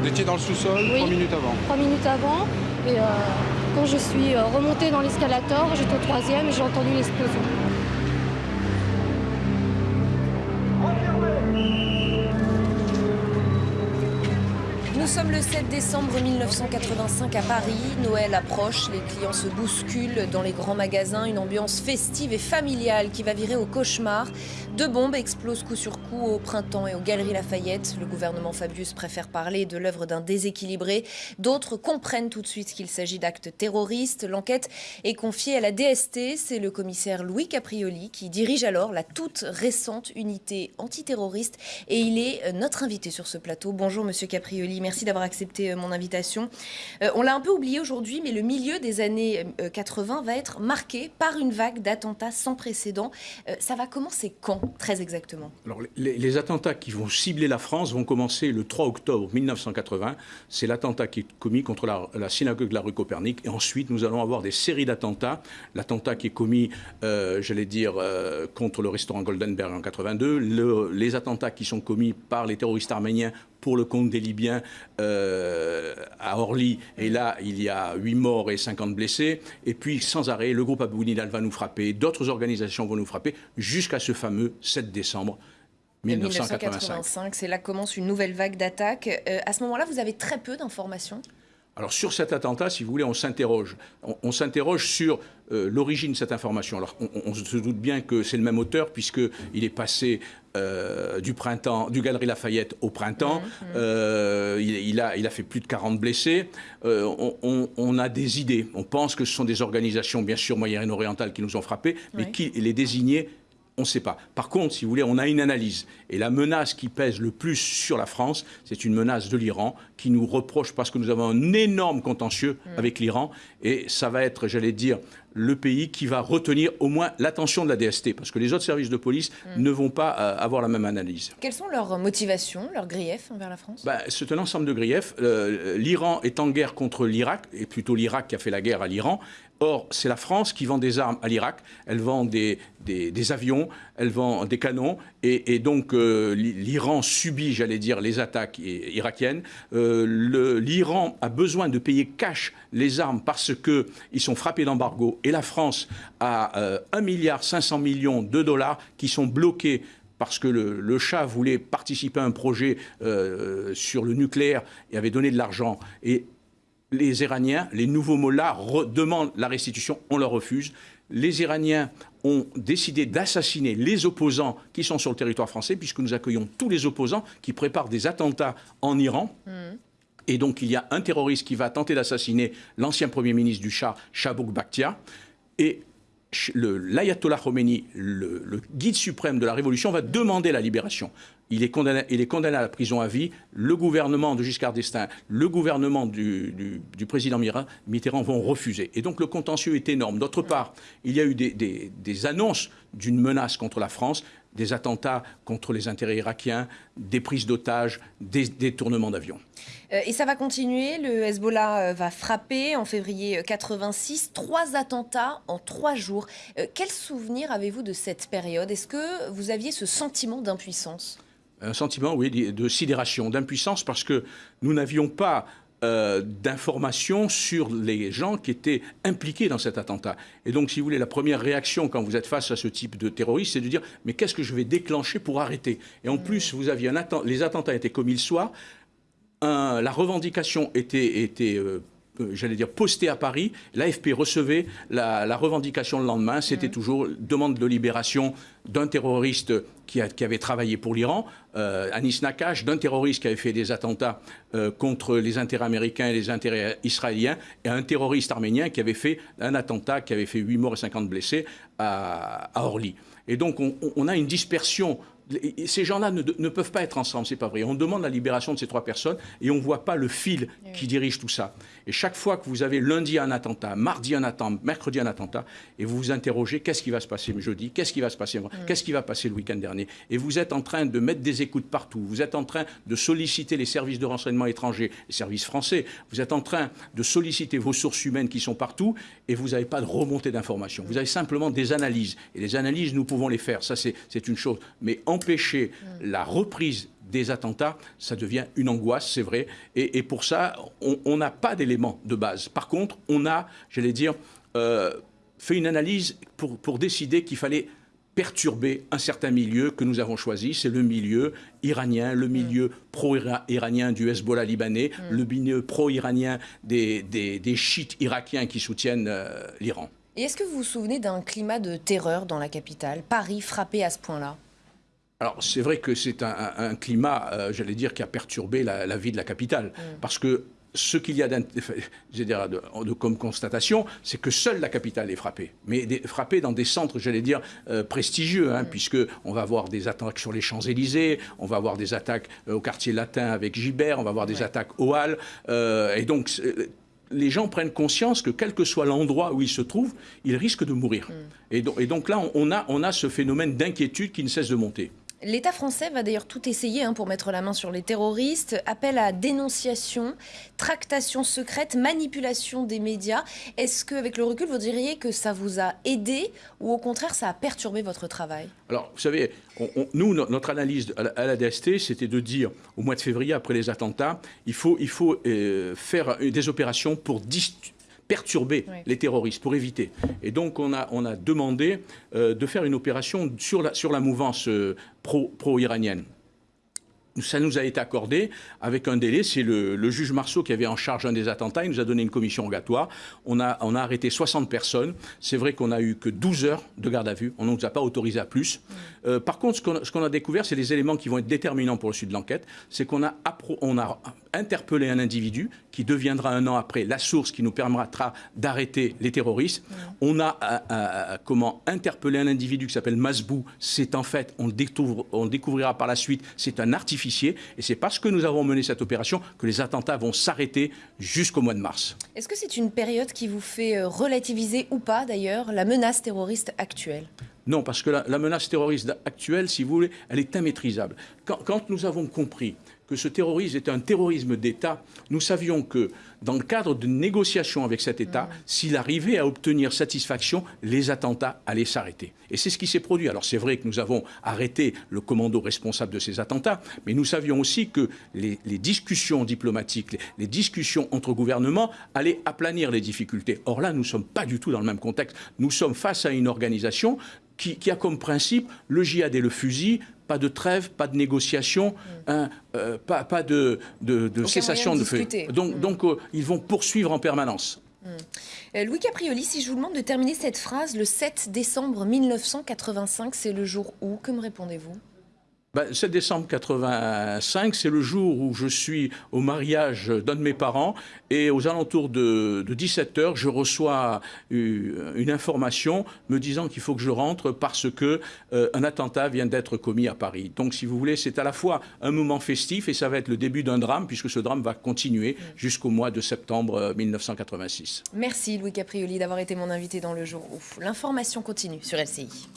Vous étiez dans le sous-sol Oui. trois minutes avant. Trois minutes avant. Et euh, quand je suis euh, remontée dans l'escalator, j'étais au troisième et j'ai entendu l'explosion. Nous sommes le 7 décembre 1985 à Paris. Noël approche, les clients se bousculent dans les grands magasins. Une ambiance festive et familiale qui va virer au cauchemar. Deux bombes explosent coup sur coup au printemps et aux Galeries Lafayette. Le gouvernement Fabius préfère parler de l'œuvre d'un déséquilibré. D'autres comprennent tout de suite qu'il s'agit d'actes terroristes. L'enquête est confiée à la DST. C'est le commissaire Louis Caprioli qui dirige alors la toute récente unité antiterroriste. Et il est notre invité sur ce plateau. Bonjour, monsieur Caprioli. Merci d'avoir accepté euh, mon invitation. Euh, on l'a un peu oublié aujourd'hui, mais le milieu des années euh, 80 va être marqué par une vague d'attentats sans précédent. Euh, ça va commencer quand, très exactement? Les, attentats qui vont cibler la France vont commencer le 3 octobre 1980. C'est l'attentat qui est commis contre la, synagogue de la rue Copernic. Et ensuite, nous allons avoir des séries d'attentats. L'attentat qui est commis, euh, j'allais dire, euh, contre le restaurant Goldenberg en 82. Le- les attentats qui sont commis par les terroristes arméniens pour le compte des Libyens euh, à Orly. Et là, il y a 8 morts et 50 blessés. Et puis, sans arrêt, le groupe Abou Nidal va nous frapper, d'autres organisations vont nous frapper, jusqu'à ce fameux 7 décembre 1985. 1985, c'est là que commence une nouvelle vague d'attaques. Euh, à ce moment-là, vous avez très peu d'informations. Alors sur cet attentat, si vous voulez, on s'interroge. On, on s'interroge sur euh, l'origine de cette information. Alors on, on se doute bien que c'est le même auteur puisqu'il est passé euh, du printemps, du Galerie Lafayette au printemps. Euh, il, il a, il a fait plus de 40 blessés. On, on- on a des idées. On pense que ce sont des organisations, bien sûr, moyen-orientales qui nous ont frappés, mais qui les désigner on ne sait pas. Par contre, si vous voulez, on a une analyse. Et la menace qui pèse le plus sur la France, c'est une menace de l'Iran qui nous reproche parce que nous avons un énorme contentieux avec l'Iran. Et ça va être, j'allais dire, le pays qui va retenir au moins l'attention de la DST. Parce que les autres services de police ne vont pas euh, avoir la même analyse. Quelles sont leurs motivations, leurs griefs envers la France? Ben, c'est un ensemble de griefs. Euh, L'Iran est en guerre contre l'Irak, et plutôt l'Irak qui a fait la guerre à l'Iran. Or, c'est la France qui vend des armes à l'Irak. Elle vend des, des- des avions, elle vend des canons, et, et donc euh, l'Iran subit, j'allais dire, les attaques irakiennes. Euh, L'Iran a besoin de payer cash les armes parce qu'ils sont frappés d'embargo, et la France a euh, 1 milliard 500 millions de dollars qui sont bloqués parce que le, chat voulait participer à un projet euh, sur le nucléaire et avait donné de l'argent. Et les Iraniens, les nouveaux mollahs, demandent la restitution, on leur refuse. Les Iraniens ont décidé d'assassiner les opposants qui sont sur le territoire français, puisque nous accueillons tous les opposants qui préparent des attentats en Iran. Et donc il y a un terroriste qui va tenter d'assassiner l'ancien Premier ministre du Shah, Shabouk Bakhtia. Et l'ayatollah Khomeini, le, guide suprême de la révolution, va demander la libération. Il est, condamné, à la prison à vie. Le gouvernement de Giscard d'Estaing, le gouvernement du, président Mitterrand vont refuser. Et donc le contentieux est énorme. D'autre part, il y a eu des annonces d'une menace contre la France, des attentats contre les intérêts irakiens, des prises d'otages, des détournements d'avions. Euh, Et ça va continuer. Le Hezbollah euh, va frapper en février euh, 86. Trois attentats en trois jours. Euh, Quel souvenir avez-vous de cette période? Est-ce que vous aviez ce sentiment d'impuissance? Un sentiment, oui, de sidération, d'impuissance, parce que nous n'avions pas euh, d'informations sur les gens qui étaient impliqués dans cet attentat. Et donc, si vous voulez, la première réaction quand vous êtes face à ce type de terroriste, c'est de dire mais qu'est-ce que je vais déclencher pour arrêter? Et en plus, vous aviez les attentats étaient commis le soir. La revendication était, euh, j'allais dire, postée à Paris. L'AFP recevait la, la revendication le lendemain. C'était toujours demande de libération d'un terroriste qui, a- qui avait travaillé pour l'Iran, euh, Anis Nakash, d'un terroriste qui avait fait des attentats euh, contre les intérêts américains et les intérêts israéliens, et un terroriste arménien qui avait fait un attentat qui avait fait 8 morts et 50 blessés à, à Orly. Et donc, on, on- on a une dispersion et ces gens-là ne, ne peuvent pas être ensemble, c'est pas vrai. On demande la libération de ces trois personnes et on ne voit pas le fil qui dirige tout ça. Et chaque fois que vous avez lundi un attentat, mardi un attentat, mercredi un attentat, et vous vous interrogez qu'est-ce qui va se passer jeudi, qu'est-ce qui va se passer, qu'est-ce qui va passer le week-end dernier, et vous êtes en train de mettre des écoutes partout, vous êtes en train de solliciter les services de renseignement étrangers, les services français, vous êtes en train de solliciter vos sources humaines qui sont partout, et vous n'avez pas de remontée d'informations. Vous avez simplement des analyses, et les analyses, nous pouvons les faire, ça c'est c'est une chose. Mais empêcher la reprise des attentats, ça devient une angoisse, c'est vrai. Et, pour ça, on n'a pas d'éléments de base. Par contre, on a, j'allais dire, euh, fait une analyse pour, pour décider qu'il fallait perturber un certain milieu que nous avons choisi. C'est le milieu iranien, le milieu pro-iranien du Hezbollah libanais, mm. le milieu pro-iranien des, des, chiites irakiens qui soutiennent euh, l'Iran. Et est-ce que vous vous souvenez d'un climat de terreur dans la capitale, Paris frappé à ce point-là? Alors c'est vrai que c'est un, climat, euh, j'allais dire, qui a perturbé la, vie de la capitale, mm. parce que ce qu'il y a de, comme constatation, c'est que seule la capitale est frappée, mais frappée dans des centres, j'allais dire, euh, prestigieux, hein, puisque on va avoir des attaques sur les Champs-Élysées, on va avoir des attaques euh, au quartier latin avec Gibert, on va avoir des attaques au Halles, euh, et donc les gens prennent conscience que quel que soit l'endroit où ils se trouvent, ils risquent de mourir. Mm. Et, donc, là, on a, on a ce phénomène d'inquiétude qui ne cesse de monter. L'État français va d'ailleurs tout essayer hein, pour mettre la main sur les terroristes. Appel à dénonciation, tractation secrète, manipulation des médias. Est-ce qu'avec le recul, vous diriez que ça vous a aidé ou au contraire, ça a perturbé votre travail? Alors, vous savez, nous, notre analyse à la DST, c'était de dire, au mois de février, après les attentats, il faut, il faut euh, faire des opérations pour perturber les terroristes, pour éviter. Et donc on a, on a demandé euh, de faire une opération sur la, sur la mouvance euh, pro-iranienne ça nous a été accordé avec un délai. C'est le, juge Marceau qui avait en charge un des attentats. Il nous a donné une commission rogatoire. On a, on a arrêté 60 personnes. C'est vrai qu'on n'a eu que 12 heures de garde à vue. On ne nous a pas autorisé à plus. Euh, par contre, ce qu'on a découvert, c'est des éléments qui vont être déterminants pour le suite de l'enquête. C'est qu'on a, on a interpellé un individu qui deviendra un an après la source qui nous permettra d'arrêter les terroristes. On a euh, euh, comment interpellé un individu qui s'appelle Masbou. C'est en fait, on, découvre, on découvrira par la suite, c'est un artificiel et c'est parce que nous avons mené cette opération que les attentats vont s'arrêter jusqu'au mois de mars. Est-ce que c'est une période qui vous fait euh, relativiser ou pas d'ailleurs la menace terroriste actuelle? Non, parce que la, menace terroriste actuelle, si vous voulez, elle est immaîtrisable. quand nous avons compris que ce terrorisme est un terrorisme d'État, nous savions que dans le cadre de négociations avec cet État, s'il arrivait à obtenir satisfaction, les attentats allaient s'arrêter. Et c'est ce qui s'est produit. Alors c'est vrai que nous avons arrêté le commando responsable de ces attentats, mais nous savions aussi que les, discussions diplomatiques, les, discussions entre gouvernements allaient aplanir les difficultés. Or là, nous ne sommes pas du tout dans le même contexte. Nous sommes face à une organisation qui, qui, a comme principe le djihad et le fusil, pas de trêve, pas de négociation, mm. hein, euh, pas, pas, de, de, cessation de, feu. Donc, mm. donc euh, ils vont poursuivre en permanence. Mm. Euh, Louis Caprioli, si je vous demande de terminer cette phrase, le 7 décembre 1985, c'est le jour où Que me répondez-vous? 7 ben, décembre 85, c'est le jour où je suis au mariage d'un de mes parents et aux alentours de, 17 heures, je reçois une information me disant qu'il faut que je rentre parce que euh, un attentat vient d'être commis à Paris. Donc, si vous voulez, c'est à la fois un moment festif et ça va être le début d'un drame puisque ce drame va continuer jusqu'au mois de septembre 1986. Merci Louis Caprioli d'avoir été mon invité dans le jour où l'information continue sur LCI.